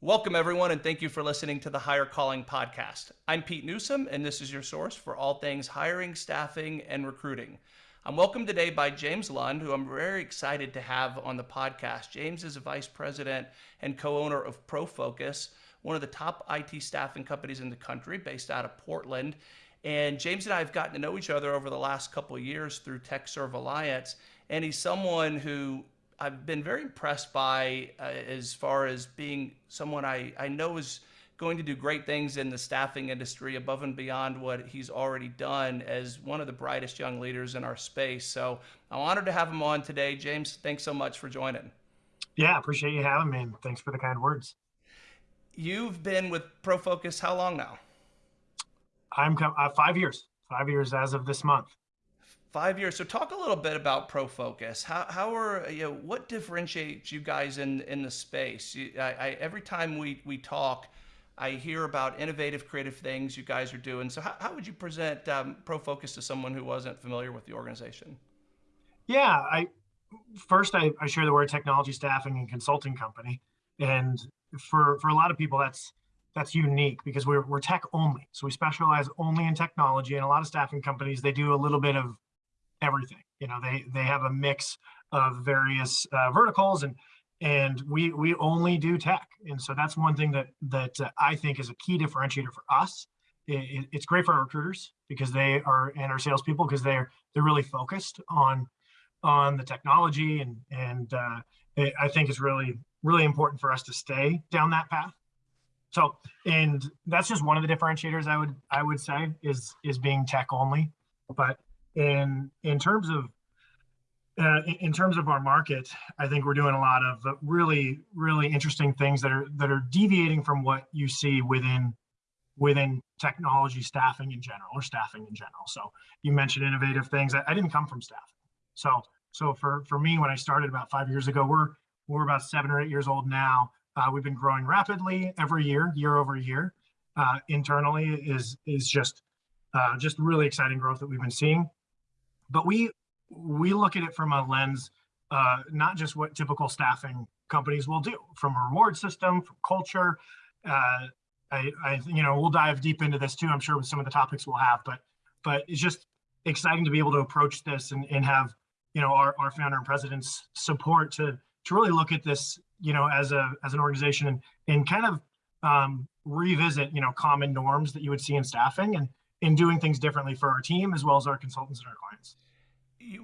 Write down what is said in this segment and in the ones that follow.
Welcome, everyone, and thank you for listening to the Hire Calling Podcast. I'm Pete Newsome, and this is your source for all things hiring, staffing, and recruiting. I'm welcomed today by James Lund, who I'm very excited to have on the podcast. James is a vice president and co owner of ProFocus, one of the top IT staffing companies in the country, based out of Portland. And James and I have gotten to know each other over the last couple years through TechServe Alliance. And he's someone who I've been very impressed by uh, as far as being someone I, I know is going to do great things in the staffing industry above and beyond what he's already done as one of the brightest young leaders in our space. So I'm honored to have him on today. James, thanks so much for joining. Yeah, appreciate you having me. And thanks for the kind words. You've been with ProFocus how long now? I'm uh, five years, five years as of this month. Five years. So talk a little bit about ProFocus. How, how are you know what differentiates you guys in in the space? You, I, I, every time we we talk, I hear about innovative, creative things you guys are doing. So how, how would you present um, ProFocus to someone who wasn't familiar with the organization? Yeah, I first I, I share the word technology staffing and consulting company, and for for a lot of people that's that's unique because we're, we're tech only. So we specialize only in technology and a lot of staffing companies, they do a little bit of everything. You know, they they have a mix of various uh, verticals, and and we we only do tech. And so that's one thing that that uh, I think is a key differentiator for us. It, it's great for our recruiters because they are and our salespeople because they're they're really focused on on the technology and and uh, it, I think it's really really important for us to stay down that path. So and that's just one of the differentiators I would I would say is is being tech only. But in in terms of uh, in terms of our market, I think we're doing a lot of really, really interesting things that are that are deviating from what you see within within technology staffing in general or staffing in general. So you mentioned innovative things. I, I didn't come from staffing. So so for for me, when I started about five years ago, we're we're about seven or eight years old now. Uh, we've been growing rapidly every year, year over year. Uh, internally is is just uh, just really exciting growth that we've been seeing but we we look at it from a lens uh, not just what typical staffing companies will do from a reward system from culture uh, I, I you know we'll dive deep into this too i'm sure with some of the topics we'll have but but it's just exciting to be able to approach this and, and have you know our, our founder and president's support to to really look at this you know as a as an organization and and kind of um, revisit you know common norms that you would see in staffing and in doing things differently for our team as well as our consultants and our clients.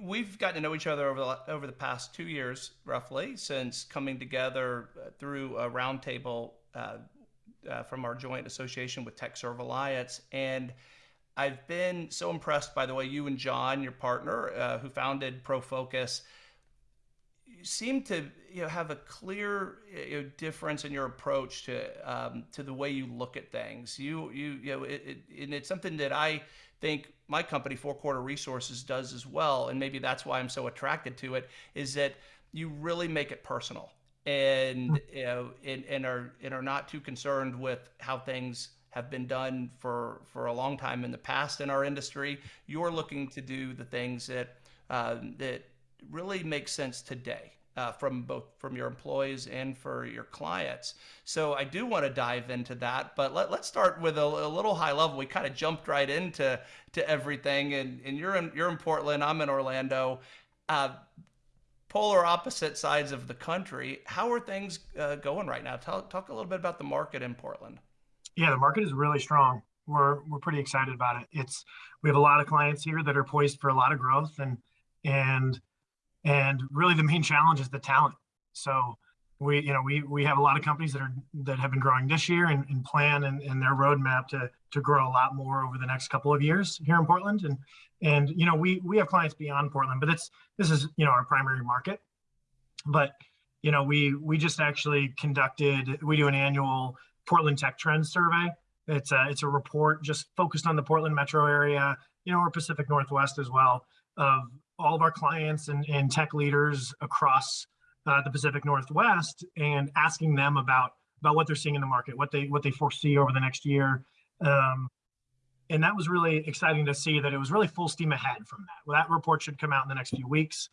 We've gotten to know each other over the, over the past two years, roughly, since coming together uh, through a roundtable uh, uh, from our joint association with TechServe Alliance. And I've been so impressed by the way you and John, your partner, uh, who founded ProFocus, seem to you know, have a clear you know, difference in your approach to um, to the way you look at things. You you you know, it, it, and it's something that I think my company, Four Corner Resources, does as well. And maybe that's why I'm so attracted to it. Is that you really make it personal and hmm. you know and, and are and are not too concerned with how things have been done for for a long time in the past in our industry. You're looking to do the things that uh, that really make sense today uh, from both from your employees and for your clients. So I do want to dive into that, but let, us start with a, a, little high level. We kind of jumped right into to everything, and, and you're in you're in Portland. I'm in Orlando. Uh, polar opposite sides of the country. How are things uh, going right now? Tell, talk a little bit about the market in Portland. Yeah, the market is really strong. We're we're pretty excited about it. It's we have a lot of clients here that are poised for a lot of growth and and and really the main challenge is the talent. So we, you know, we we have a lot of companies that are that have been growing this year and, and plan and, and their roadmap to to grow a lot more over the next couple of years here in Portland. And and you know, we we have clients beyond Portland, but it's this is you know our primary market. But you know, we we just actually conducted we do an annual Portland Tech Trends survey. It's a it's a report just focused on the Portland metro area, you know, or Pacific Northwest as well, of all of our clients and, and tech leaders across uh, the Pacific Northwest and asking them about about what they're seeing in the market, what they what they foresee over the next year. Um, and that was really exciting to see that it was really full steam ahead from that. Well, that report should come out in the next few weeks,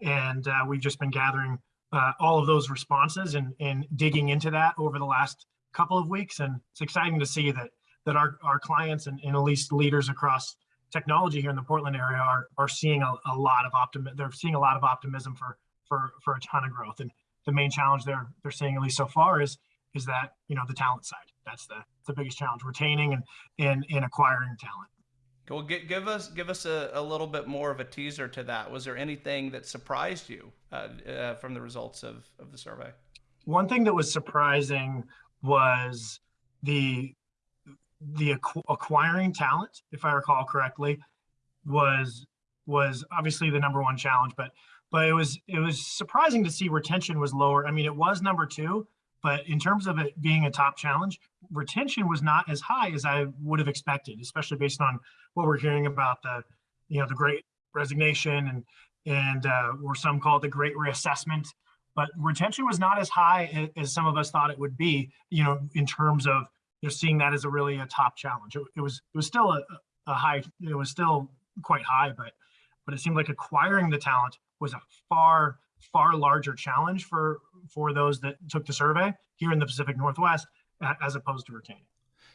and uh, we've just been gathering uh, all of those responses and, and digging into that over the last couple of weeks. And it's exciting to see that that our, our clients and, and at least leaders across technology here in the Portland area are, are seeing a, a lot of optimism. They're seeing a lot of optimism for, for, for a ton of growth. And the main challenge they're, they're seeing at least so far is, is that, you know, the talent side, that's the, the biggest challenge, retaining and, and, and acquiring talent. Well, give, give us give us a, a little bit more of a teaser to that. Was there anything that surprised you uh, uh, from the results of, of the survey? One thing that was surprising was the the acqu- acquiring talent, if I recall correctly, was was obviously the number one challenge. But but it was it was surprising to see retention was lower. I mean, it was number two, but in terms of it being a top challenge, retention was not as high as I would have expected, especially based on what we're hearing about the you know the great resignation and and uh, or some call it the great reassessment. But retention was not as high as some of us thought it would be, you know, in terms of you know, seeing that as a really a top challenge. It, it was it was still a, a high, it was still quite high, but but it seemed like acquiring the talent was a far far larger challenge for for those that took the survey here in the Pacific Northwest as opposed to retaining.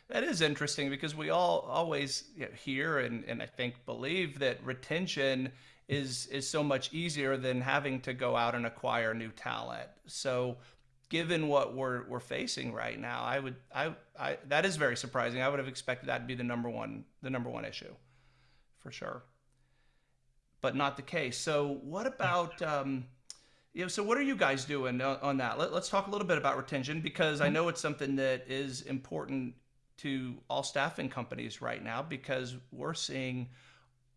That is interesting because we all always you know, hear and, and I think believe that retention is is so much easier than having to go out and acquire new talent. So given what we're we're facing right now, I would I, I that is very surprising. I would have expected that to be the number one the number one issue, for sure. But not the case. So what about um, you know? So what are you guys doing on, on that? Let, let's talk a little bit about retention because I know it's something that is important to all staffing companies right now because we're seeing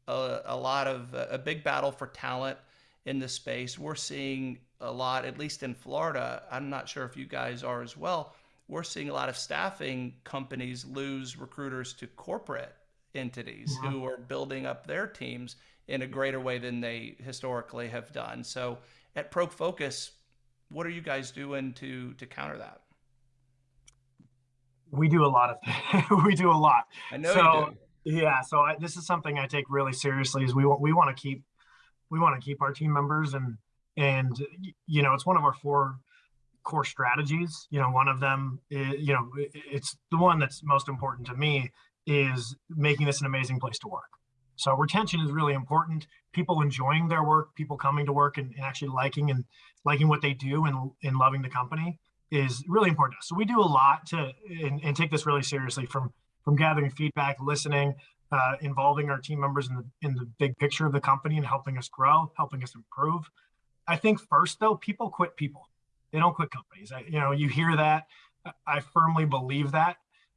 a, a lot of a big battle for talent in this space. We're seeing a lot, at least in Florida. I'm not sure if you guys are as well. We're seeing a lot of staffing companies lose recruiters to corporate entities yeah. who are building up their teams in a greater way than they historically have done. So at ProFocus, what are you guys doing to to counter that? We do a lot of things. we do a lot. I know so, Yeah, so I, this is something I take really seriously. Is we want we want to keep we want to keep our team members and and you know it's one of our four core strategies. You know one of them is, you know it's the one that's most important to me is making this an amazing place to work. So retention is really important. People enjoying their work people coming to work and, and actually liking and liking what they do and, and loving the company is really important to us. so we do a lot to and, and take this really seriously from from gathering feedback listening uh, involving our team members in the in the big picture of the company and helping us grow helping us improve I think first though, people quit people. They don't quit companies. I, you know, you hear that. I firmly believe that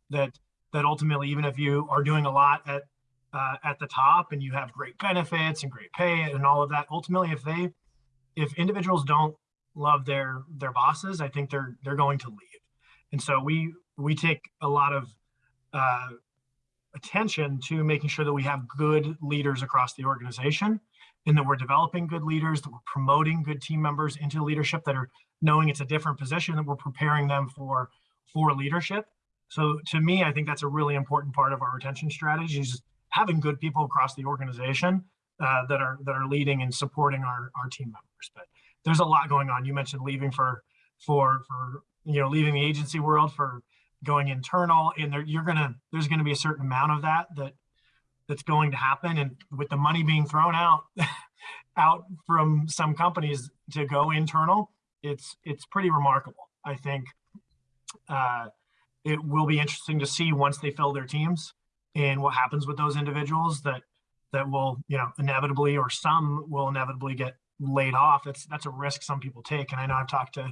that that ultimately, even if you are doing a lot at uh, at the top and you have great benefits and great pay and all of that, ultimately, if they if individuals don't love their their bosses, I think they're they're going to leave. And so we we take a lot of uh, attention to making sure that we have good leaders across the organization and that we're developing good leaders, that we're promoting good team members into leadership that are knowing it's a different position, that we're preparing them for for leadership. So to me, I think that's a really important part of our retention strategy is having good people across the organization uh, that are that are leading and supporting our, our team members. But there's a lot going on. You mentioned leaving for for for you know leaving the agency world for going internal, and there, you're gonna there's gonna be a certain amount of that that that's going to happen. And with the money being thrown out, out from some companies to go internal, it's it's pretty remarkable. I think uh, it will be interesting to see once they fill their teams and what happens with those individuals that that will you know inevitably or some will inevitably get laid off. That's that's a risk some people take, and I know I've talked to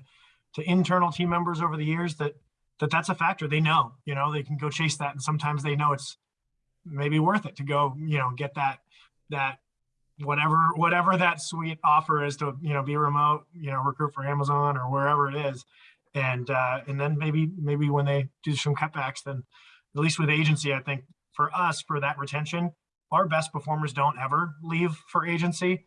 to internal team members over the years that that that's a factor. They know, you know, they can go chase that, and sometimes they know it's maybe worth it to go, you know, get that that whatever whatever that sweet offer is to you know be remote, you know, recruit for Amazon or wherever it is, and uh, and then maybe maybe when they do some cutbacks, then at least with agency, I think for us for that retention, our best performers don't ever leave for agency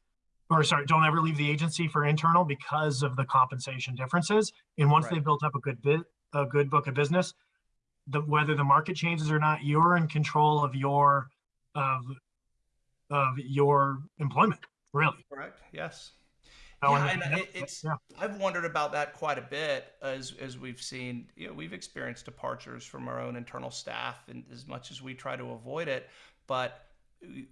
or sorry, don't ever leave the agency for internal because of the compensation differences. And once right. they've built up a good bit, a good book of business, the, whether the market changes or not, you're in control of your of of your employment, really. Correct. Yes. Yeah, and- it, it's yeah. I've wondered about that quite a bit as as we've seen. You know, we've experienced departures from our own internal staff, and as much as we try to avoid it, but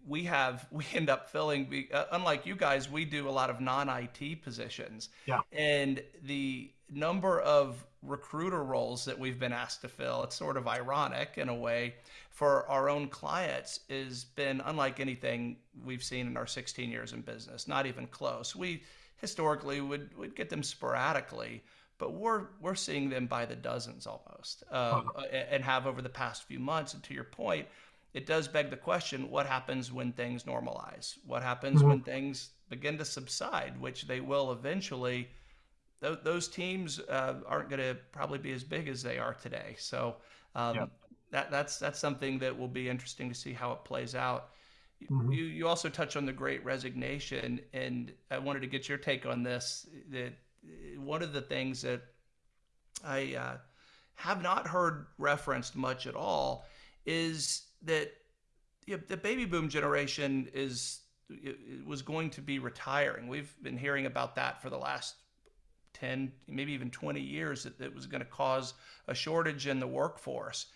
we have we end up filling. be- Uh, unlike you guys, we do a lot of non-IT positions, Yeah. and the number of recruiter roles that we've been asked to fill, it's sort of ironic in a way, for our own clients has been unlike anything we've seen in our 16 years in business. Not even close. We historically would would get them sporadically, but we're we're seeing them by the dozens almost, uh, and have over the past few months. And to your point, it does beg the question: What happens when things normalize? What happens Mhm. when things begin to subside, which they will eventually? Those, those teams uh, aren't going to probably be as big as they are today. So um, Yep. that that's that's something that will be interesting to see how it plays out. Mhm. You you also touch on the Great Resignation, and I wanted to get your take on this. That one of the things that I uh, have not heard referenced much at all is that you know, the baby boom generation is was going to be retiring. We've been hearing about that for the last 10, maybe even 20 years that it was going to cause a shortage in the workforce.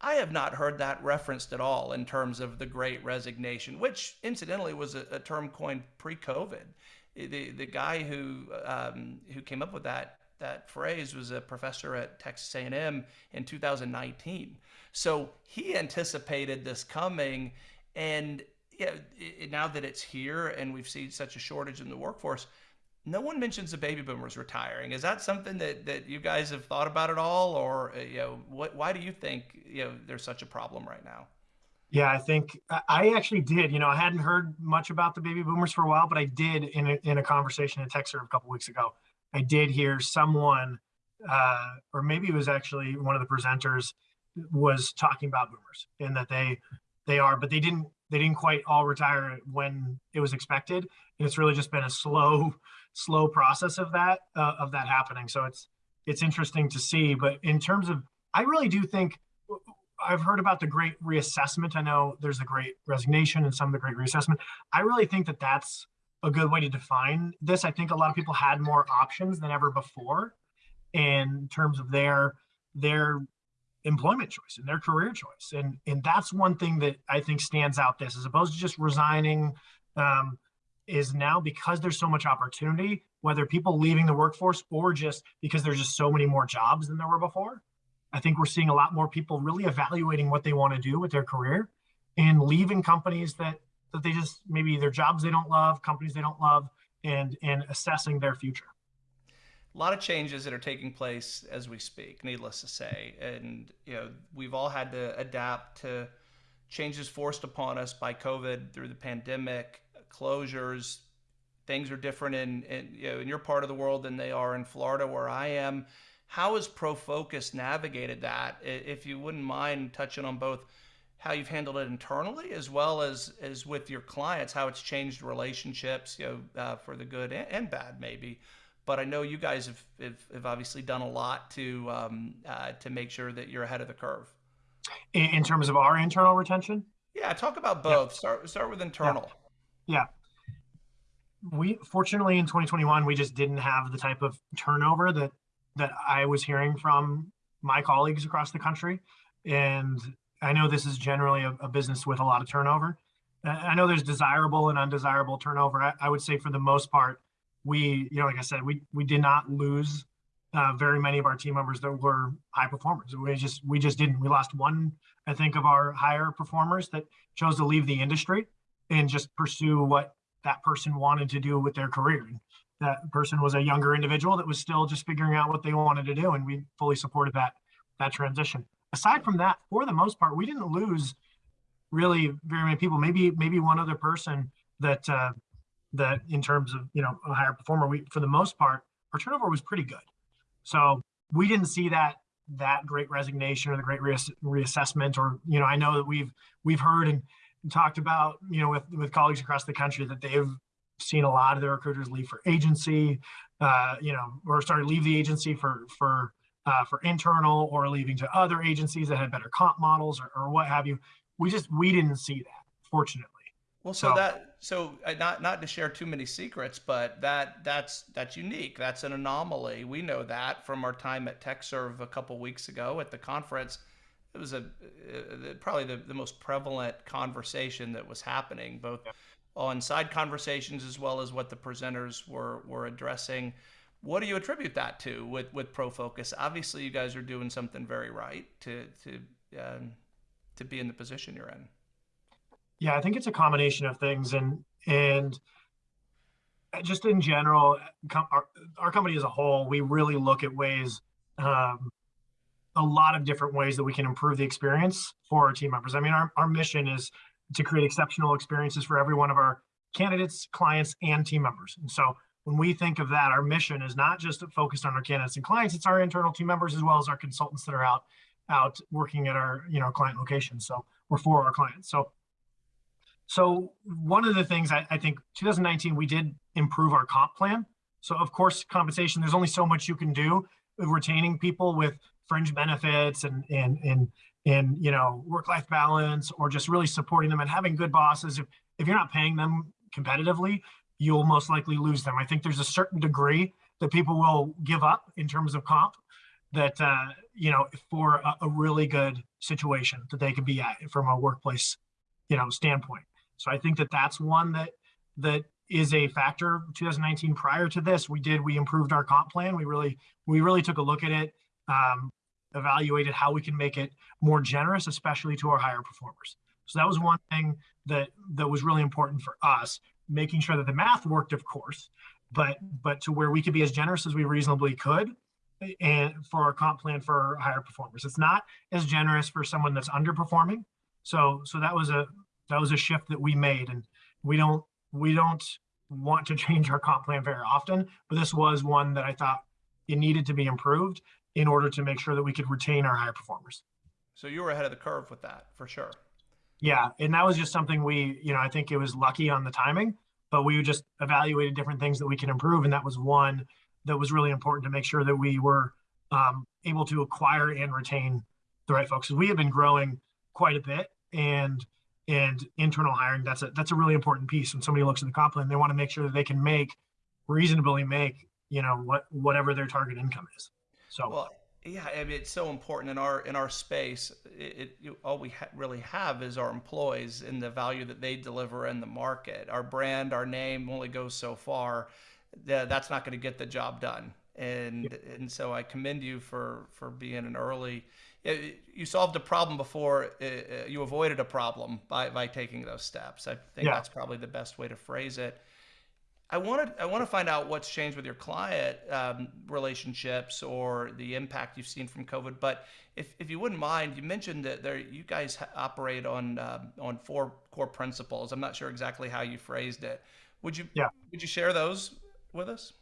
I have not heard that referenced at all in terms of the great resignation, which incidentally was a, a term coined pre-COVID. The, the guy who, um, who came up with that, that phrase was a professor at Texas A&M in 2019. So he anticipated this coming and yeah, now that it's here and we've seen such a shortage in the workforce, no one mentions the baby boomers retiring. Is that something that, that you guys have thought about at all, or uh, you know, what? Why do you think you know there's such a problem right now? Yeah, I think I- actually did. You know, I hadn't heard much about the baby boomers for a while, but I did in a, in a conversation in Texas a couple weeks ago. I did hear someone, uh, or maybe it was actually one of the presenters, was talking about boomers and that they they are, but they didn't they didn't quite all retire when it was expected, and it's really just been a slow slow process of that uh, of that happening. So it's it's interesting to see. But in terms of, I really do think I've heard about the great reassessment. I know there's the great resignation and some of the great reassessment. I really think that that's a good way to define this. I think a lot of people had more options than ever before in terms of their their employment choice and their career choice. And and that's one thing that I think stands out this as opposed to just resigning um, is now because there's so much opportunity, whether people leaving the workforce or just because there's just so many more jobs than there were before. I think we're seeing a lot more people really evaluating what they want to do with their career and leaving companies that that they just maybe their jobs they don't love, companies they don't love, and and assessing their future. A lot of changes that are taking place as we speak, needless to say, and you know we've all had to adapt to changes forced upon us by COVID through the pandemic, closures. Things are different in, in you know in your part of the world than they are in Florida, where I am. How has ProFocus navigated that? If you wouldn't mind touching on both how you've handled it internally as well as as with your clients, how it's changed relationships, you know, uh, for the good and, and bad maybe. But I know you guys have, have, have obviously done a lot to um, uh, to make sure that you're ahead of the curve. In, in terms of our internal retention, Yeah, talk about both. Start start with internal. yeah. We fortunately in 2021 we just didn't have the type of turnover that that I was hearing from my colleagues across the country, and I know this is generally a, a business with a lot of turnover. I know there's desirable and undesirable turnover. I, I would say for the most part, we, you know, like I said, we we did not lose uh, very many of our team members that were high performers. We just we just didn't. We lost one, I think, of our higher performers that chose to leave the industry and just pursue what that person wanted to do with their career. And that person was a younger individual that was still just figuring out what they wanted to do, and we fully supported that that transition. Aside from that, for the most part, we didn't lose really very many people. Maybe maybe one other person that uh, that in terms of you know a higher performer. We for the most part, our turnover was pretty good. So we didn't see that that great resignation or the great reass- reassessment. Or you know, I know that we've we've heard and talked about you know with with colleagues across the country that they've seen a lot of their recruiters leave for agency, uh, you know, or sorry, leave the agency for for uh, for internal or leaving to other agencies that had better comp models or, or what have you. We just we didn't see that, fortunately. Well, so So that so uh, not not to share too many secrets, but that that's that's unique. That's an anomaly. We know that from our time at TechServe a couple weeks ago at the conference. It was a uh, probably the, the most prevalent conversation that was happening, both on side conversations as well as what the presenters were were addressing. What do you attribute that to with with ProFocus? Obviously, you guys are doing something very right to to um, to be in the position you're in. Yeah, I think it's a combination of things, and and just in general, com- our, our company as a whole, we really look at ways, um, a lot of different ways that we can improve the experience for our team members. I mean, our, our mission is to create exceptional experiences for every one of our candidates, clients, and team members. And so when we think of that, our mission is not just to focused on our candidates and clients, it's our internal team members as well as our consultants that are out out working at our you know client locations. So we're for our clients. So so one of the things I, I think 2019 we did improve our comp plan. So of course compensation, there's only so much you can do retaining people with fringe benefits and and and and you know work-life balance or just really supporting them and having good bosses. If if you're not paying them competitively, you'll most likely lose them. I think there's a certain degree that people will give up in terms of comp that uh, you know for a, a really good situation that they could be at from a workplace you know standpoint so i think that that's one that that is a factor 2019 prior to this we did we improved our comp plan we really we really took a look at it um, evaluated how we can make it more generous especially to our higher performers so that was one thing that that was really important for us making sure that the math worked of course but but to where we could be as generous as we reasonably could and for our comp plan for higher performers. It's not as generous for someone that's underperforming. So so that was a that was a shift that we made, and we don't we don't want to change our comp plan very often, but this was one that I thought it needed to be improved in order to make sure that we could retain our high performers. So you were ahead of the curve with that for sure. Yeah, and that was just something we, you know, I think it was lucky on the timing, but we just evaluated different things that we can improve, and that was one that was really important to make sure that we were um, able to acquire and retain the right folks. We have been growing quite a bit, and and internal hiring that's a that's a really important piece. When somebody looks at the comp plan, they want to make sure that they can make reasonably make you know what whatever their target income is. So Well, yeah, I mean, it's so important in our in our space. It, it you, all we ha- really have is our employees and the value that they deliver in the market. Our brand, our name only goes so far. Th- That's not going to get the job done. And and so I commend you for for being an early. You solved a problem before uh, uh, you avoided a problem by by taking those steps. I think yeah, that's probably the best way to phrase it. I wanted I want to find out what's changed with your client um, relationships or the impact you've seen from COVID. But if, if you wouldn't mind, you mentioned that there you guys operate on um, on four core principles. I'm not sure exactly how you phrased it. Would you yeah. would you share those with us?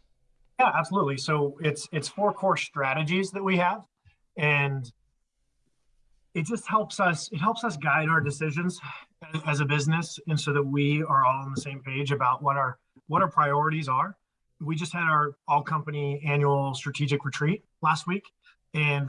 Yeah, absolutely. So it's it's four core strategies that we have, and it just helps us. It helps us guide our decisions as a business, and so that we are all on the same page about what our what our priorities are. We just had our all company annual strategic retreat last week, and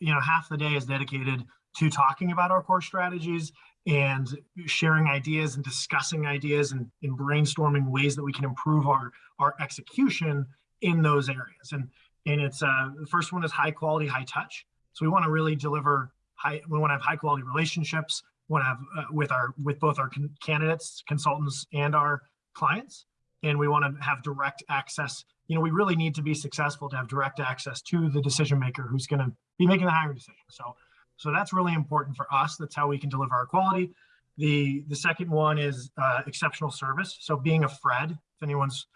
you know half the day is dedicated to talking about our core strategies and sharing ideas and discussing ideas and, and brainstorming ways that we can improve our our execution in those areas. And and it's uh, the first one is high quality, high touch. So we want to really deliver high. We want to have high quality relationships. We want to have uh, with our with both our con- candidates, consultants, and our clients. And we want to have direct access. You know, we really need to be successful to have direct access to the decision maker who's going to be making the hiring decision. So, so that's really important for us. That's how we can deliver our quality. The the second one is uh, exceptional service. So being a Fred, if anyone's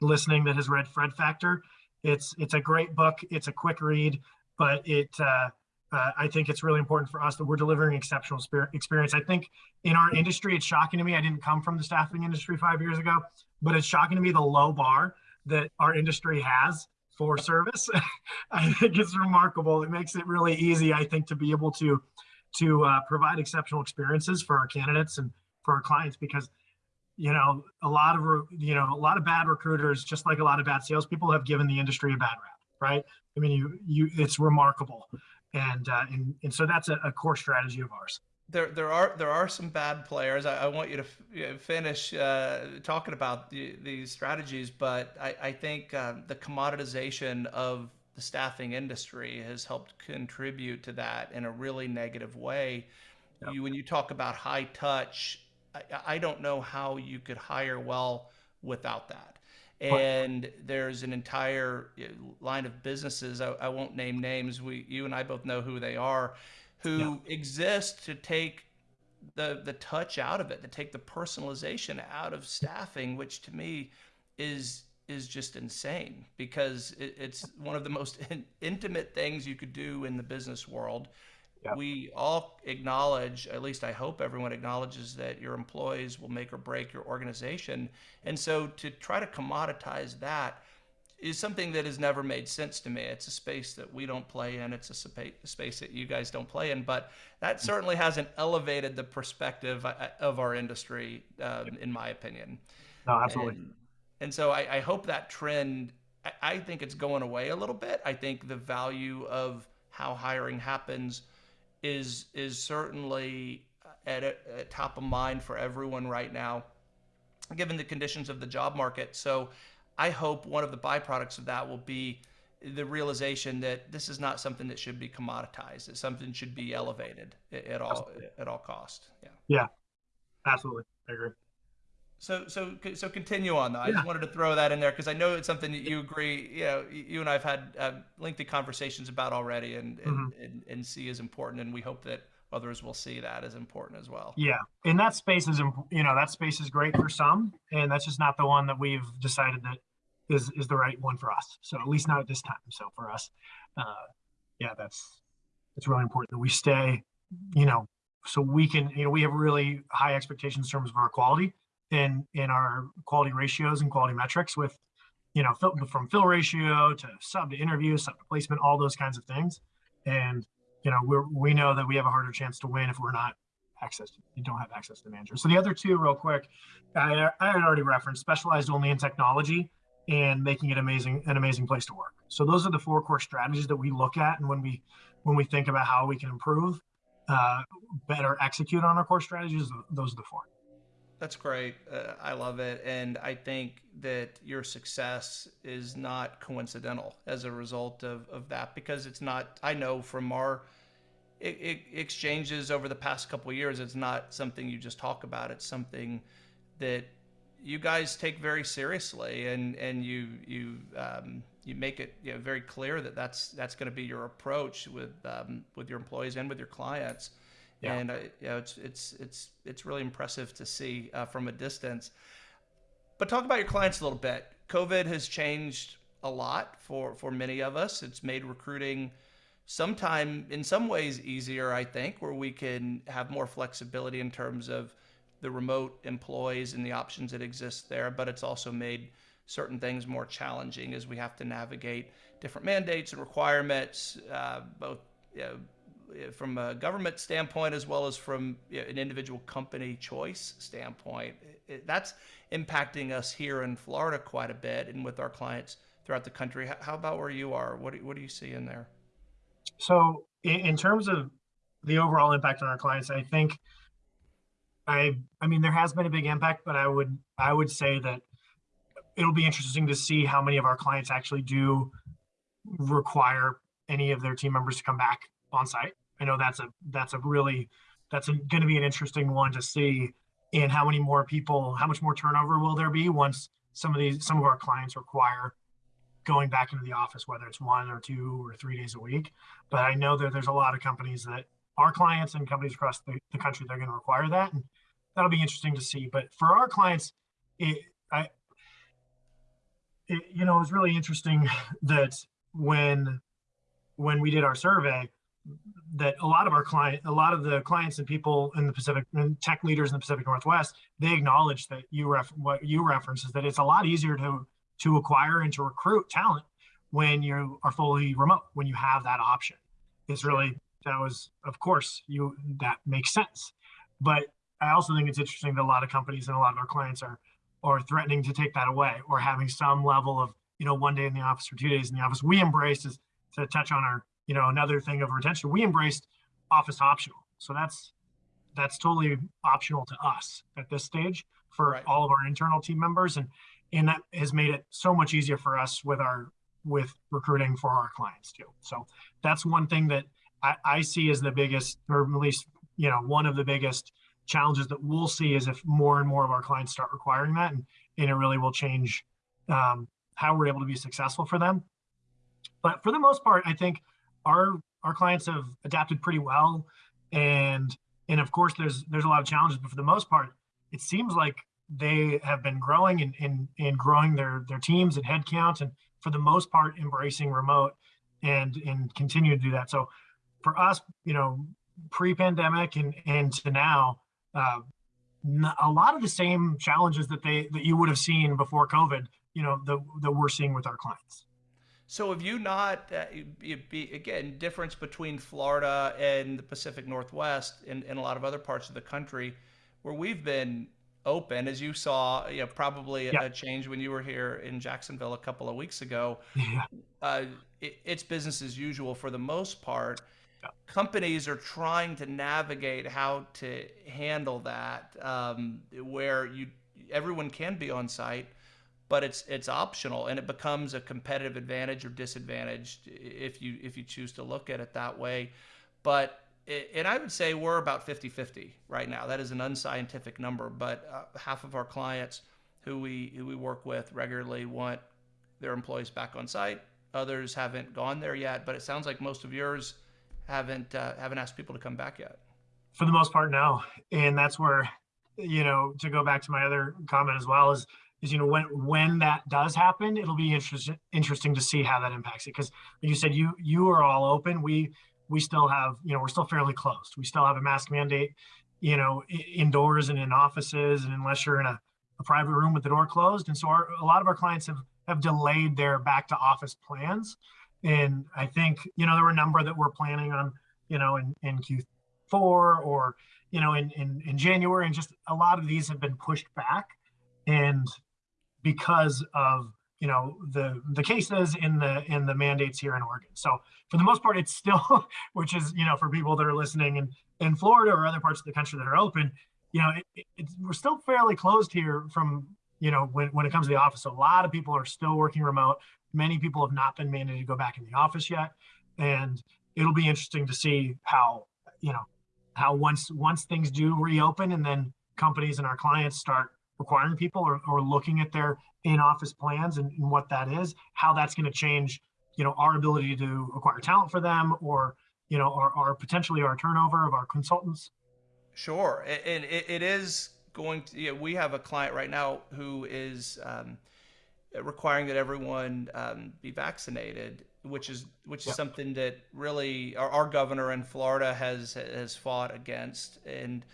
listening that has read Fred Factor. It's it's a great book. It's a quick read, but it uh, uh, I think it's really important for us that we're delivering exceptional experience. I think in our industry, it's shocking to me. I didn't come from the staffing industry five years ago, but it's shocking to me the low bar that our industry has for service. I think it's remarkable. It makes it really easy, I think, to be able to to uh, provide exceptional experiences for our candidates and for our clients because you know, a lot of you know, a lot of bad recruiters, just like a lot of bad salespeople, have given the industry a bad rap, right? I mean, you you, it's remarkable, and uh, and and so that's a, a core strategy of ours. there there are there are some bad players. I, I want you to f- finish uh, talking about the, these strategies, but I, I think um, the commoditization of the staffing industry has helped contribute to that in a really negative way. Yep. You when you talk about high touch, I, I don't know how you could hire well without that. And there's an entire line of businesses. I, I won't name names. We, you and I both know who they are who exist to take the the touch out of it, to take the personalization out of staffing, which to me is is just insane because it, it's one of the most in, intimate things you could do in the business world. Yeah. We all acknowledge, at least I hope everyone acknowledges that your employees will make or break your organization. And so to try to commoditize that is something that has never made sense to me. It's a space that we don't play in. It's a space that you guys don't play in. But that certainly hasn't elevated the perspective uh, of our industry, um, in my opinion. No, absolutely. And, and so I, I hope that trend. I, I think it's going away a little bit. I think the value of how hiring happens is is certainly at, a, at top of mind for everyone right now, given the conditions of the job market. So I hope one of the byproducts of that will be the realization that this is not something that should be commoditized. That something should be elevated at, at all Absolutely. at all cost. Yeah. Yeah, absolutely. I agree. So so so continue on though. I Yeah. just wanted to throw that in there because I know it's something that you agree. You know, you and I've had uh, lengthy conversations about already, and and, Mhm. and and see is important, and we hope that others will see that as important as well. Yeah, and that space is, you know, that space is great for some, and that's just not the one that we've decided that is is the right one for us. So at least not at this time. So for us, uh, yeah, that's it's really important that we stay, you know, so we can, you know, we have really high expectations in terms of our quality and in our quality ratios and quality metrics with, you know, fill, from fill ratio to sub to interview, sub to placement, all those kinds of things, and you know, we're, we know that we have a harder chance to win if we're not access you don't have access to managers. So the other two real quick, I, I had already referenced specialized only in technology and making it amazing, an amazing place to work. So those are the four core strategies that we look at. And when we, when we think about how we can improve, uh, better execute on our core strategies, those are the four. That's great. Uh, I love it. And I think that your success is not coincidental as a result of, of that because it's not, I know from our exchanges over the past couple years, it's not something you just talk about. It's something that you guys take very seriously and, and you, you, um, you make it you know, very clear that that's, that's going to be your approach with, um, with your employees and with your clients. Yeah. And uh, you know, it's it's it's it's really impressive to see uh, from a distance. But talk about your clients a little bit. COVID has changed a lot for for many of us. It's made recruiting sometime in some ways easier, I think, where we can have more flexibility in terms of the remote employees and the options that exist there. But it's also made certain things more challenging as we have to navigate different mandates and requirements, uh, both you know, from a government standpoint as well as from you know, an individual company choice standpoint. It, that's impacting us here in Florida quite a bit and with our clients throughout the country. How, how about where you are? What do, what do you see in there? So in, in terms of the overall impact on our clients, I think I I mean there has been a big impact, but I would I would say that it'll be interesting to see how many of our clients actually do require any of their team members to come back on site. I know that's a that's a really that's going to be an interesting one to see and how many more people how much more turnover will there be once some of these some of our clients require going back into the office whether it's one or two or three days a week but i know that there's a lot of companies that our clients and companies across the, the country they're going to require that and that'll be interesting to see but for our clients it i it, you know it was really interesting that when when we did our survey that a lot of our client a lot of the clients and people in the pacific and tech leaders in the pacific northwest they acknowledge that you ref what you reference is that it's a lot easier to to acquire and to recruit talent when you are fully remote when you have that option. It's really that was of course you that makes sense. But i also think it's interesting that a lot of companies and a lot of our clients are are threatening to take that away or having some level of you know one day in the office or two days in the office. We embrace is to touch on our you know another thing of retention we embraced office optional so that's that's totally optional to us at this stage for Right. all of our internal team members, and and that has made it so much easier for us with our with recruiting for our clients too. So that's one thing that I, I see as the biggest, or at least you know, one of the biggest challenges that we'll see is if more and more of our clients start requiring that, and, and it really will change um, how we're able to be successful for them. But for the most part, I think our our clients have adapted pretty well, and and of course there's there's a lot of challenges, but for the most part, it seems like they have been growing and and, and growing their their teams and headcount, and for the most part embracing remote and and continue to do that. So for us, you know, pre-pandemic and and to now, uh, a lot of the same challenges that they that you would have seen before COVID, you know, that that we're seeing with our clients. So have you not, uh, be, again, difference between Florida and the Pacific Northwest and, and a lot of other parts of the country where we've been open, as you saw, you know, probably a, Yeah. a change when you were here in Jacksonville a couple of weeks ago. Yeah. Uh, it, it's business as usual for the most part. Yeah. Companies are trying to navigate how to handle that, um, where you everyone can be on site, but it's it's optional and it becomes a competitive advantage or disadvantage if you if you choose to look at it that way. But it, and i would say we're about 50-50 right now. That is an unscientific number but uh, half of our clients who we who we work with regularly want their employees back on site. Others haven't gone there yet but it sounds like most of yours haven't uh, haven't asked people to come back yet. For the most part no. And that's where you know to go back to my other comment as well is is you know when when that does happen it'll be interesting interesting to see how that impacts it. Because you said you you are all open. We we still have you know we're still fairly closed. We still have a mask mandate you know indoors and in offices and unless you're in a, a private room with the door closed. And so our, a lot of our clients have have delayed their back to office plans. And i think you know there were a number that we're planning on you know in in q4 or you know in, in in january. And just a lot of these have been pushed back. And because of you know the the cases in the in the mandates here in Oregon. So for the most part, it's still, which is you know for people that are listening in in Florida or other parts of the country that are open, you know, it, it, we're still fairly closed here from you know when when it comes to the office. So a lot of people are still working remote. Many people have not been mandated to go back in the office yet, and it'll be interesting to see how you know how once once things do reopen and then companies and our clients start requiring people or, or looking at their in-office plans and, and what that is, how that's going to change, you know, our ability to acquire talent for them or, you know, our, our potentially our turnover of our consultants. Sure, and it, it is going to. You know, we have a client right now who is um, requiring that everyone um, be vaccinated, which is which is Yep. something that really our, our governor in Florida has has fought against, and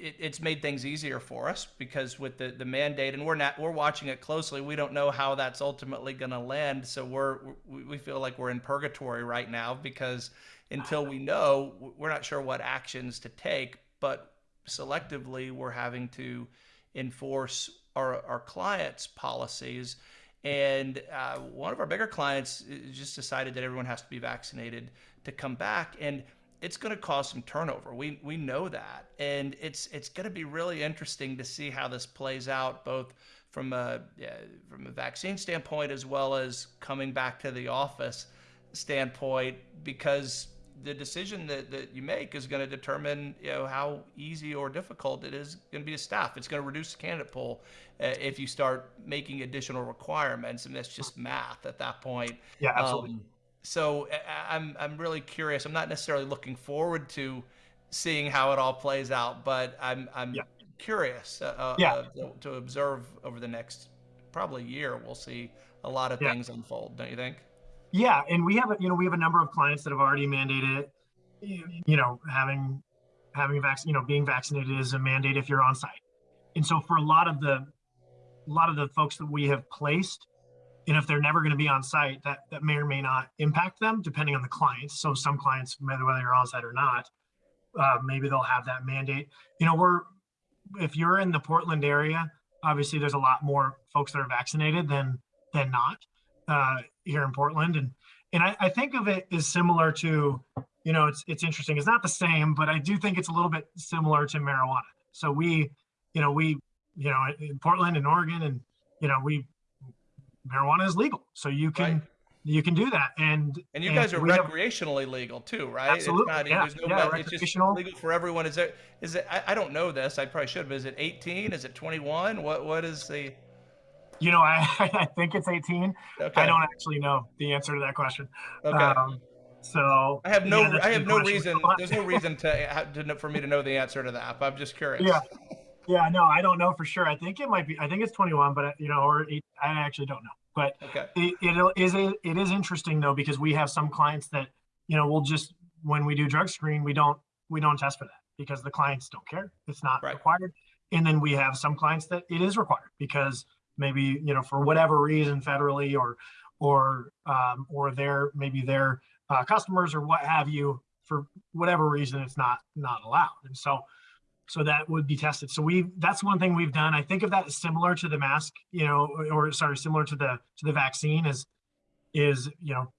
it, it's made things easier for us because with the, the mandate, and we're not we're watching it closely. We don't know how that's ultimately going to land, so we're we feel like we're in purgatory right now because until we know, we're not sure what actions to take. But selectively, we're having to enforce our our clients' policies. And uh, one of our bigger clients uh, just decided that everyone has to be vaccinated to come back, and it's going to cause some turnover. We we know that, and it's it's going to be really interesting to see how this plays out, both from a yeah, from a vaccine standpoint as well as coming back to the office standpoint, because the decision that, that you make is going to determine you know how easy or difficult it is going to be to staff. It's going to reduce the candidate pool uh, if you start making additional requirements, and that's just math at that point. Yeah, absolutely. Um, so I'm I'm really curious. I'm not necessarily looking forward to seeing how it all plays out, but I'm I'm Yeah. curious uh, uh, Yeah. uh, to, to observe over the next probably year. We'll see a lot of Yeah. things unfold, don't you think? Yeah, and we have a, you know we have a number of clients that have already mandated it. You you know, having having a vaccine, you know, being vaccinated is a mandate if you're on site. And so for a lot of the a lot of the folks that we have placed, and if they're never going to be on site, that that may or may not impact them depending on the clients. So some clients, whether you're on site or not, uh, maybe they'll have that mandate. You know, we're if you're in the Portland area, obviously there's a lot more folks that are vaccinated than than not uh, here in Portland, and and I, I think of it as similar to you know, it's it's interesting. It's not the same, but I do think it's a little bit similar to marijuana. So we, you know, we, you know, in Portland and Oregon, and you know, we marijuana is legal, so you can Right. you can do that. And And you guys are we have- recreationally legal too, right? Absolutely, It's not, yeah, there's no, yeah, it's just recreational. legal for everyone. Is there, is it, I, I don't know this, I probably should, but is it 18? Is it 21? What, what is the, you know, I I think it's 18. okay, I don't actually know the answer to that question. okay. Um, so I have no, yeah, I have no question. reason, there's no reason to, to, for me to know the answer to that, but I'm just curious. Yeah. Yeah, no, I don't know for sure. I think it might be. I think it's 21, but uh, you know, or eight, I actually don't know. But Okay, it, it is a, it is interesting though because we have some clients that you know we'll just when we do drug screen we don't we don't test for that because the clients don't care. It's not Right. required. And then we have some clients that it is required because maybe you know for whatever reason federally or or um, or their maybe their uh, customers or what have you for whatever reason it's not not allowed. And so so that would be tested. So we that's one thing we've done. I think of that as similar to the mask, you know, or sorry, similar to the to the vaccine is is you know,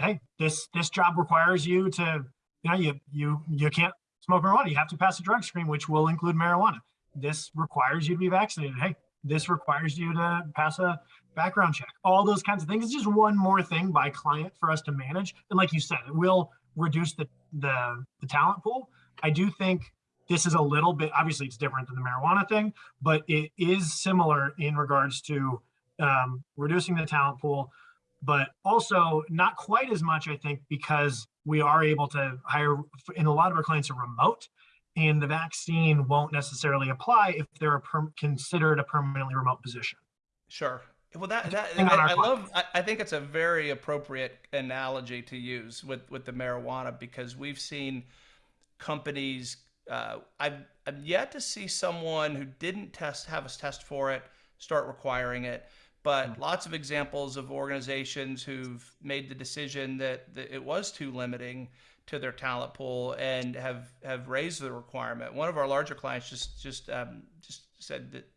hey, this this job requires you to you know you you you can't smoke marijuana. You have to pass a drug screen, which will include marijuana. This requires you to be vaccinated. Hey, this requires you to pass a background check. All those kinds of things. It's just one more thing by client for us to manage. And like you said, it will reduce the the, the talent pool. I do think this is a little bit obviously it's different than the marijuana thing but it is similar in regards to um, reducing the talent pool but also not quite as much i think because we are able to hire and a lot of our clients are remote and the vaccine won't necessarily apply if they're a considered a permanently remote position sure. Well, that, that, I, I love, I, I think it's a very appropriate analogy to use with, with the marijuana because we've seen companies uh, I've, I've yet to see someone who didn't test have us test for it start requiring it. But lots of examples of organizations who've made the decision that, that it was too limiting to their talent pool and have have raised the requirement. One of our larger clients just just um, just said that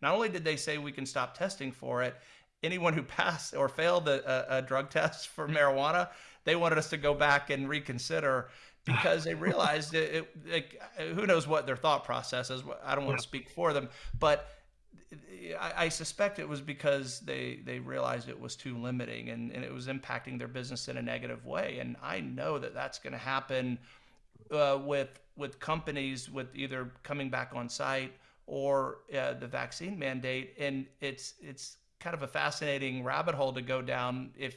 not only did they say we can stop testing for it anyone who passed or failed a, a, a drug test for marijuana they wanted us to go back and reconsider because they realized it, it like, who knows what their thought process is. I don't want to speak for them, but I, I suspect it was because they they realized it was too limiting and, and it was impacting their business in a negative way. And I know that that's going to happen uh, with with companies with either coming back on site or uh, the vaccine mandate. And it's it's kind of a fascinating rabbit hole to go down. If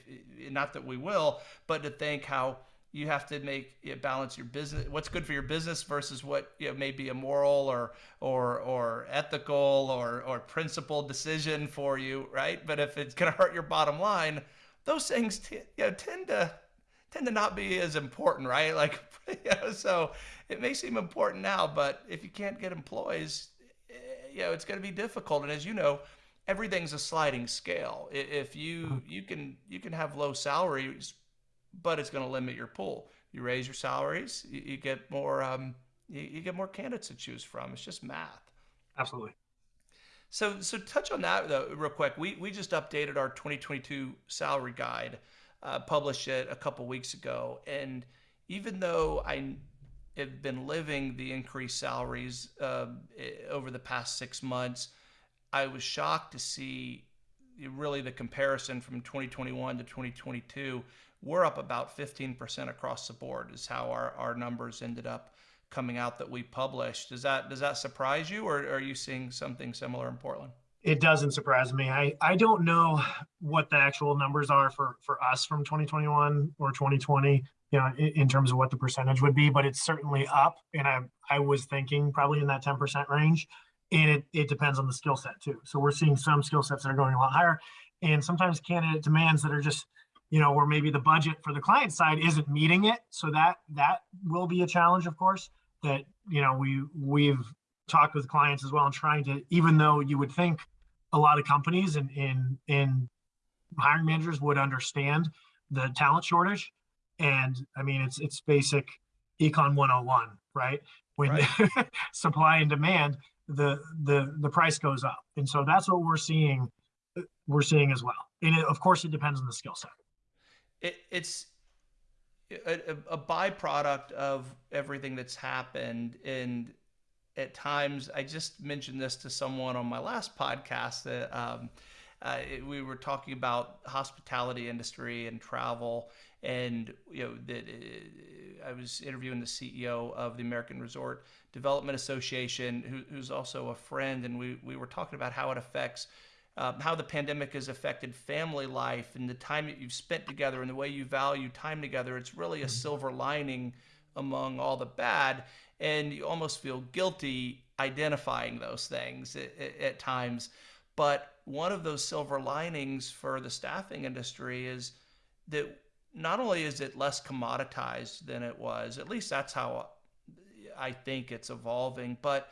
not that we will, but to think how you have to make you know, balance your business what's good for your business versus what you know, may be a moral or or or ethical or or principled decision for you right? But if it's going to hurt your bottom line those things t- you know, tend to tend to not be as important right? Like you know, so it may seem important now but if you can't get employees you know it's going to be difficult. And as you know everything's a sliding scale. If you mm-hmm. you can you can have low salaries but it's going to limit your pool. You raise your salaries, you, you get more, um, you, you, get more candidates to choose from. It's just math. Absolutely. So, so touch on that though, real quick. We we just updated our 2022 salary guide, uh, published it a couple weeks ago, and even though I have been living the increased salaries uh, over the past six months, I was shocked to see really the comparison from 2021 to 2022 we're up about 15% across the board is how our, our numbers ended up coming out that we published. Does that does that surprise you or are you seeing something similar in Portland? It doesn't surprise me. I, I don't know what the actual numbers are for, for us from 2021 or 2020, you know, in, in terms of what the percentage would be, but it's certainly up. And I, I was thinking probably in that 10% range. And it, it depends on the skill set too. So we're seeing some skill sets that are going a lot higher and sometimes candidate demands that are just you know, where maybe the budget for the client side isn't meeting it. So that that will be a challenge, of course. That you know we we've talked with clients as well and trying to, even though you would think a lot of companies and in in hiring managers would understand the talent shortage, and I mean it's it's basic econ 101, right? When Right. supply and demand, the the the price goes up, and so that's what we're seeing. We're seeing as well, and it, of course it depends on the skill set. It, it's a, a byproduct of everything that's happened. And at times i just mentioned this to someone on my last podcast that um, uh, we were talking about hospitality industry and travel and you know that uh, i was interviewing the ceo of the american resort development association who, who's also a friend. And we, we were talking about how it affects um, how the pandemic has affected family life and the time that you've spent together and the way you value time together. It's really a mm-hmm. silver lining among all the bad. And you almost feel guilty identifying those things at, at times. But one of those silver linings for the staffing industry is that not only is it less commoditized than it was, at least that's how I think it's evolving, but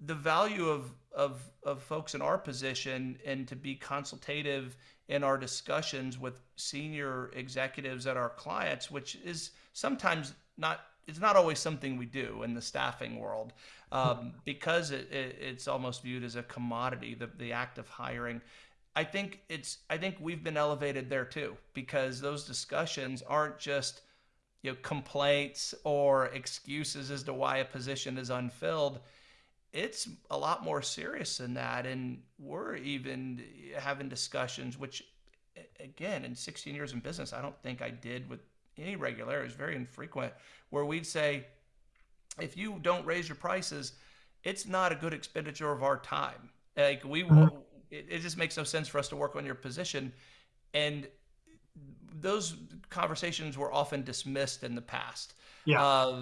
the value of, of, of folks in our position and to be consultative in our discussions with senior executives at our clients, which is sometimes not it's not always something we do in the staffing world um, because it, it, it's almost viewed as a commodity the, the act of hiring. I think it's i think we've been elevated there too because those discussions aren't just you know complaints or excuses as to why a position is unfilled it's a lot more serious than that. And we're even having discussions, which, again, in 16 years in business, I don't think I did with any regularity. It's very infrequent, where we'd say, if you don't raise your prices, it's not a good expenditure of our time. Like we, mm-hmm. it, it just makes no sense for us to work on your position. And those conversations were often dismissed in the past. Yeah. Uh,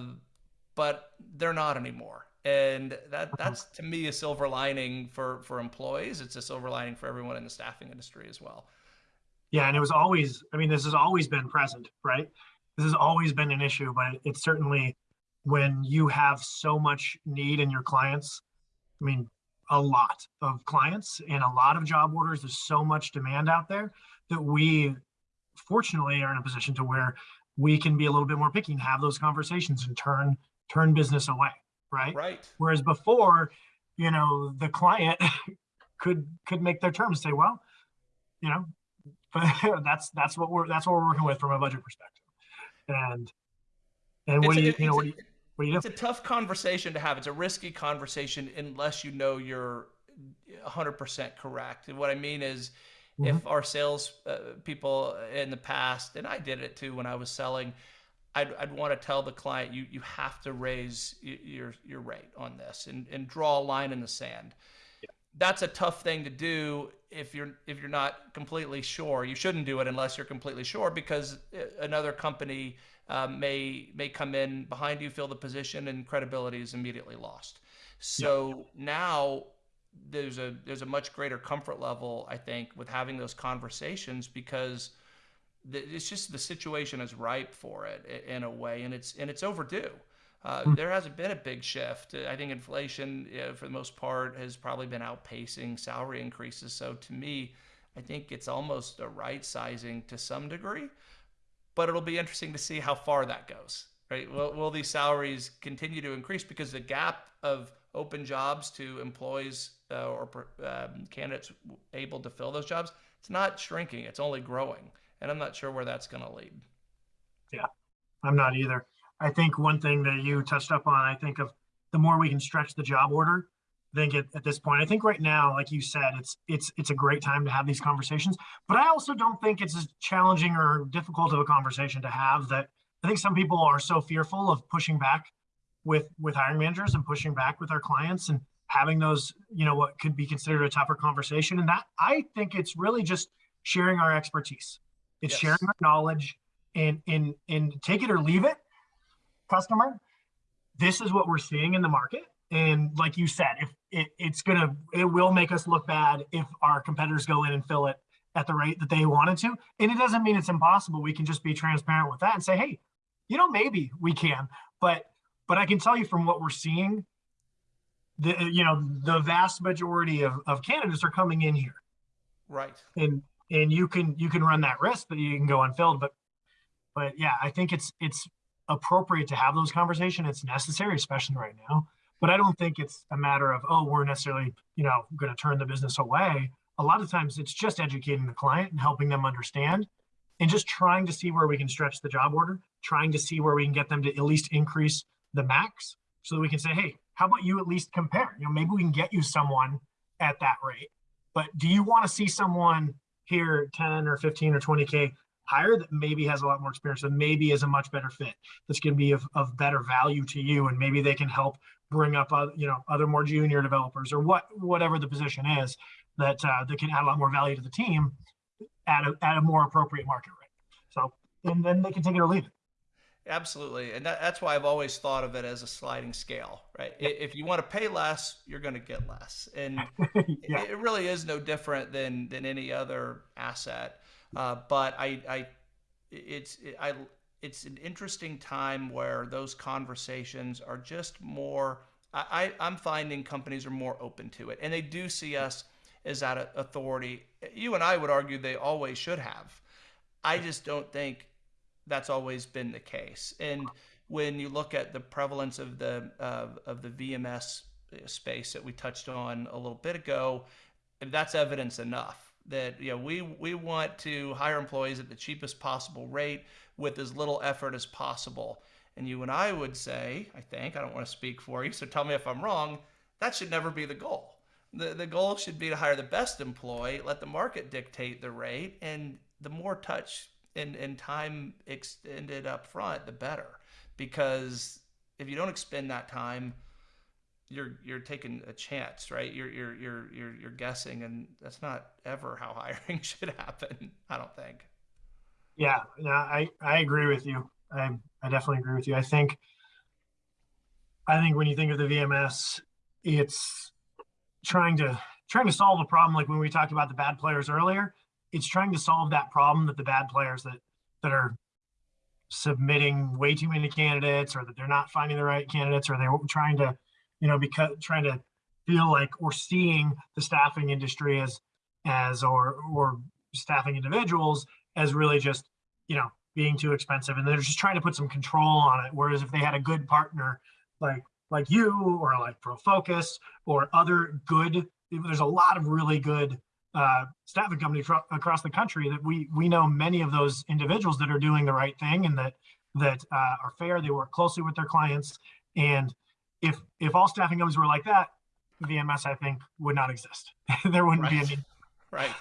but they're not anymore and that uh-huh. that's to me a silver lining for for employees. It's a silver lining for everyone in the staffing industry as well. Yeah and it was always i mean this has always been present right? This has always been an issue but it's certainly when you have so much need in your clients i mean a lot of clients and a lot of job orders there's so much demand out there that we fortunately are in a position to where we can be a little bit more picky and have those conversations and turn turn business away right? Right. Whereas before, you know, the client could could make their terms say, well, you know, but that's that's what we're that's what we're working with from a budget perspective. And and what do you you know what do you, what do you do? It's a tough conversation to have. It's a risky conversation unless you know you're 100% correct. And what I mean is mm-hmm. if our sales uh, people in the past, and I did it too when I was selling, I'd, I'd want to tell the client you you have to raise your your rate on this and, and draw a line in the sand. Yeah. That's a tough thing to do if you're if you're not completely sure. You shouldn't do it unless you're completely sure because uh, another company um, may may come in behind you, fill the position, and credibility is immediately lost. So yeah. now there's a there's a much greater comfort level I think with having those conversations because it's just the situation is ripe for it in a way, and it's and it's overdue. Uh, hmm. there hasn't been a big shift. I think inflation, you know, for the most part, has probably been outpacing salary increases. So to me, I think it's almost a right sizing to some degree, but it'll be interesting to see how far that goes. Right? Will, will these salaries continue to increase because the gap of open jobs to employees uh, or um, candidates able to fill those jobs, it's not shrinking. It's only growing and I'm not sure where that's going to lead. Yeah, I'm not either. I think one thing that you touched up on, I think of the more we can stretch the job order, I think at, at this point, I think right now, like you said, it's it's it's a great time to have these conversations. But I also don't think it's as challenging or difficult of a conversation to have that I think some people are so fearful of pushing back with with hiring managers and pushing back with our clients and having those, you know, what could be considered a tougher conversation. And that I think it's really just sharing our expertise it's yes. sharing our knowledge and and and take it or leave it, customer. This is what we're seeing in the market. And like you said, if it, it's gonna it will make us look bad if our competitors go in and fill it at the rate that they wanted to. And it doesn't mean it's impossible. We can just be transparent with that and say, hey, you know, maybe we can. But but I can tell you from what we're seeing, the you know, the vast majority of, of candidates are coming in here. Right. And and you can you can run that risk that you can go unfilled but but yeah i think it's it's appropriate to have those conversations it's necessary especially right now but i don't think it's a matter of oh we're necessarily you know going to turn the business away a lot of times it's just educating the client and helping them understand and just trying to see where we can stretch the job order trying to see where we can get them to at least increase the max so that we can say, hey, how about you at least compare? You know, maybe we can get you someone at that rate. But do you want to see someone here 10 or 15 or 20K higher that maybe has a lot more experience and maybe is a much better fit. That's going to be of, of better value to you and maybe they can help bring up other, you know other more junior developers or what whatever the position is that uh, that can add a lot more value to the team at a, at a more appropriate market rate. So and then they can take it or leave it Absolutely. And that, that's why I've always thought of it as a sliding scale, right? If you want to pay less, you're going to get less. And yeah. it really is no different than, than any other asset. Uh, but I, I, it's, I, it's an interesting time where those conversations are just more, I, I'm finding companies are more open to it and they do see us as that authority. You and I would argue they always should have. I just don't think that's always been the case. And when you look at the prevalence of the uh, of the VMS space that we touched on a little bit ago, that's evidence enough that you know we we want to hire employees at the cheapest possible rate with as little effort as possible. And you and I would say, I think, I don't want to speak for you, so tell me if I'm wrong, that should never be the goal. The, the goal should be to hire the best employee, let the market dictate the rate, and the more touch and, and time extended up front, the better. Because if you don't expend that time, you're you're taking a chance, right? You're you're you're you're you're guessing, and that's not ever how hiring should happen. I don't think. Yeah, no, I I agree with you. I I definitely agree with you. I think I think when you think of the VMS, it's trying to trying to solve a problem like when we talked about the bad players earlier it's trying to solve that problem that the bad players that that are submitting way too many candidates or that they're not finding the right candidates or they're trying to you know because trying to feel like we're seeing the staffing industry as as or or staffing individuals as really just you know being too expensive. And they're just trying to put some control on it. Whereas if they had a good partner like like you or like profocus or other good there's a lot of really good uh, staffing company across the country that we we know many of those individuals that are doing the right thing and that that uh, are fair. They work closely with their clients, and if if all staffing companies were like that, VMS I think would not exist. there wouldn't right. be any. Right.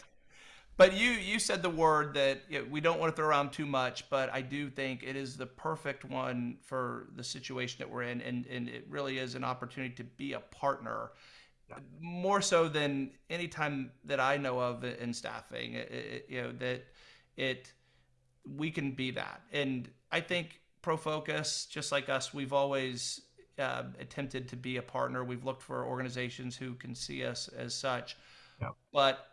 But you you said the word that you know, we don't want to throw around too much, but I do think it is the perfect one for the situation that we're in, and and it really is an opportunity to be a partner. More so than any time that I know of in staffing. It, it, you know that it we can be that, and I think ProFocus, just like us, we've always uh, attempted to be a partner. We've looked for organizations who can see us as such, yeah. but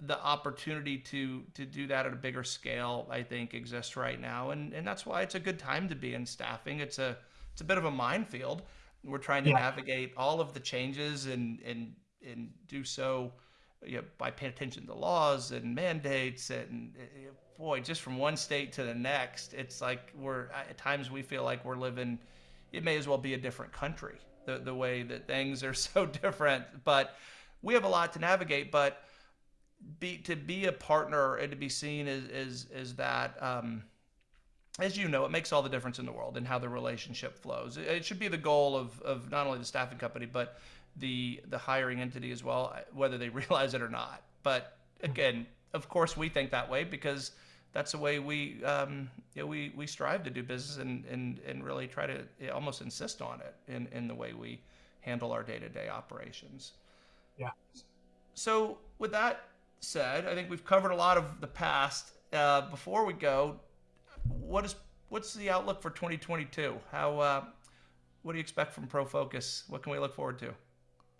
the opportunity to to do that at a bigger scale, I think, exists right now, and and that's why it's a good time to be in staffing. It's a it's a bit of a minefield we're trying to yeah. navigate all of the changes and and and do so you know, by paying attention to laws and mandates and boy, just from one state to the next, it's like we're at times we feel like we're living. It may as well be a different country. The the way that things are so different, but we have a lot to navigate. But be to be a partner and to be seen as as as that. Um, as you know, it makes all the difference in the world in how the relationship flows. It should be the goal of, of not only the staffing company, but the the hiring entity as well, whether they realize it or not. But again, of course, we think that way because that's the way we um, you know, we we strive to do business and and, and really try to almost insist on it in, in the way we handle our day to day operations. Yeah. So with that said, I think we've covered a lot of the past. Uh, before we go, what is what's the outlook for 2022? How uh, what do you expect from ProFocus? What can we look forward to?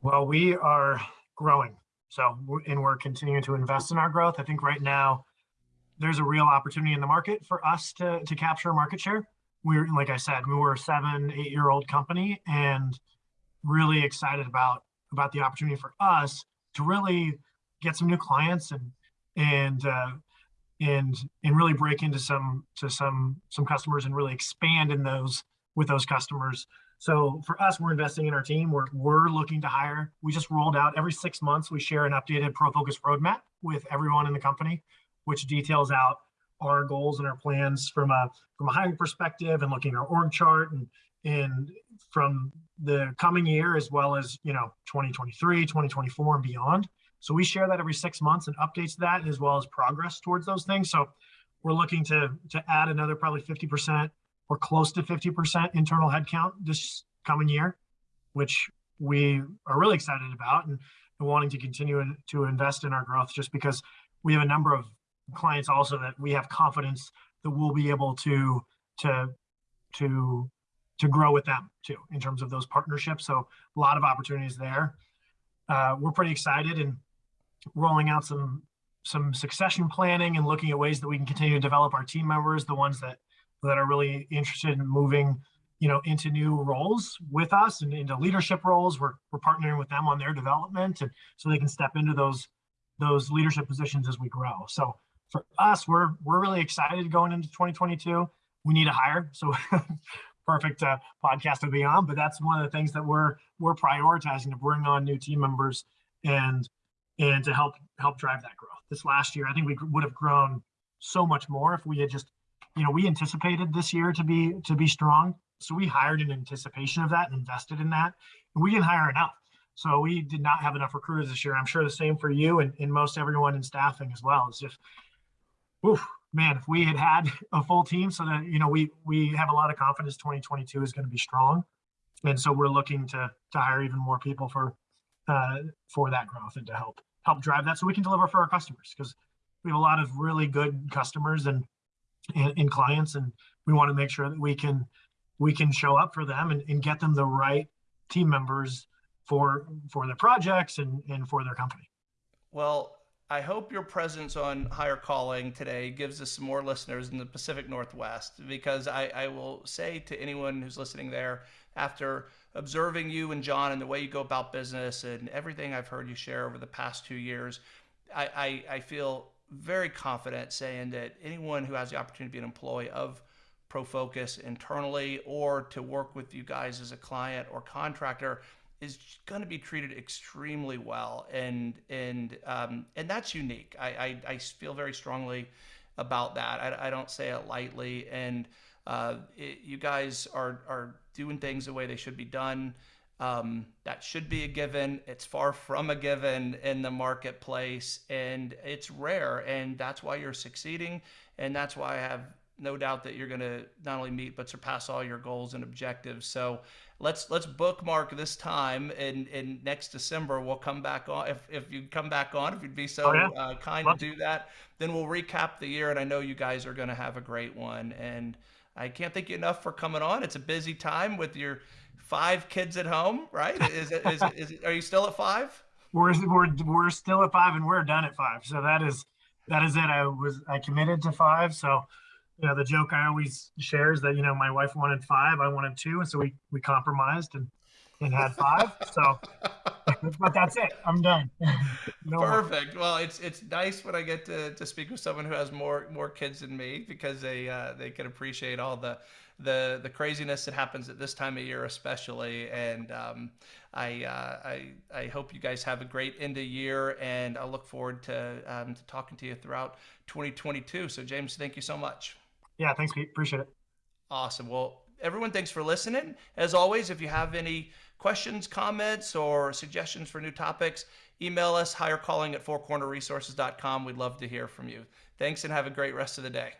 Well, we are growing. So, and we're continuing to invest in our growth. I think right now there's a real opportunity in the market for us to, to capture market share. We're, like I said, we were a seven, eight year old company and really excited about, about the opportunity for us to really get some new clients and, and uh, and and really break into some to some some customers and really expand in those with those customers. So for us we're investing in our team. We're, we're looking to hire. We just rolled out every six months we share an updated profocus roadmap with everyone in the company which details out our goals and our plans from a from a hiring perspective and looking at our org chart and and from the coming year as well as you know 2023 2024 and beyond so we share that every six months and updates that as well as progress towards those things so we're looking to to add another probably 50% or close to 50% internal headcount this coming year which we are really excited about and, and wanting to continue to invest in our growth just because we have a number of clients also that we have confidence that we'll be able to to to to grow with them too in terms of those partnerships. So a lot of opportunities there. Uh, we're pretty excited and rolling out some some succession planning and looking at ways that we can continue to develop our team members, the ones that that are really interested in moving, you know, into new roles with us and into leadership roles. We're we're partnering with them on their development and so they can step into those those leadership positions as we grow. So for us, we're we're really excited going into 2022. We need a hire, so perfect uh, podcast to be on. But that's one of the things that we're we're prioritizing to bring on new team members and and to help help drive that growth. This last year, I think we would have grown so much more if we had just, you know, we anticipated this year to be to be strong. So we hired in anticipation of that and invested in that. We didn't hire enough. So we did not have enough recruiters this year. I'm sure the same for you and, and most everyone in staffing as well. It's just, oof, man, if we had had a full team so that, you know, we, we have a lot of confidence 2022 is going to be strong. And so we're looking to, to hire even more people for, uh, for that growth and to help, help drive that so we can deliver for our customers because we have a lot of really good customers and, and, and clients. And we want to make sure that we can, we can show up for them and, and get them the right team members for, for their projects and, and for their company. Well, I hope your presence on Hire Calling today gives us some more listeners in the Pacific Northwest because I, I, will say to anyone who's listening there, after observing you and John and the way you go about business and everything I've heard you share over the past two years, I, I, I feel very confident saying that anyone who has the opportunity to be an employee of ProFocus internally or to work with you guys as a client or contractor is going to be treated extremely well, and and um, and that's unique. I, I, I feel very strongly about that. I, I don't say it lightly, and uh, it, you guys are are doing things the way they should be done. Um, that should be a given. It's far from a given in the marketplace, and it's rare, and that's why you're succeeding, and that's why I have no doubt that you're going to not only meet but surpass all your goals and objectives. So let's let's bookmark this time and in next December we'll come back on if if you come back on if you'd be so oh, yeah. uh, kind to do that then we'll recap the year and I know you guys are going to have a great one. And I can't thank you enough for coming on. It's a busy time with your five kids at home right? Is it is, it, is it, are you still at five? We're, we're we're still at five and we're done at five. So that is that is it. I was I committed to five so you know, the joke I always share is that, you know, my wife wanted five, I wanted two. And so we, we compromised and, and had five. so, but that's it. I'm done. no Perfect. More. Well, it's, it's nice when I get to, to speak with someone who has more, more kids than me because they, uh, they can appreciate all the, the, the craziness that happens at this time of year, especially. And, um, I, uh, I, I hope you guys have a great end of year and I look forward to, um, to talking to you throughout 2022. So James, thank you so much. Yeah, thanks, Pete. Appreciate it. Awesome. Well, everyone, thanks for listening. As always, if you have any questions, comments, or suggestions for new topics, email us hirecalling at fourcornerresources.com. We'd love to hear from you. Thanks and have a great rest of the day.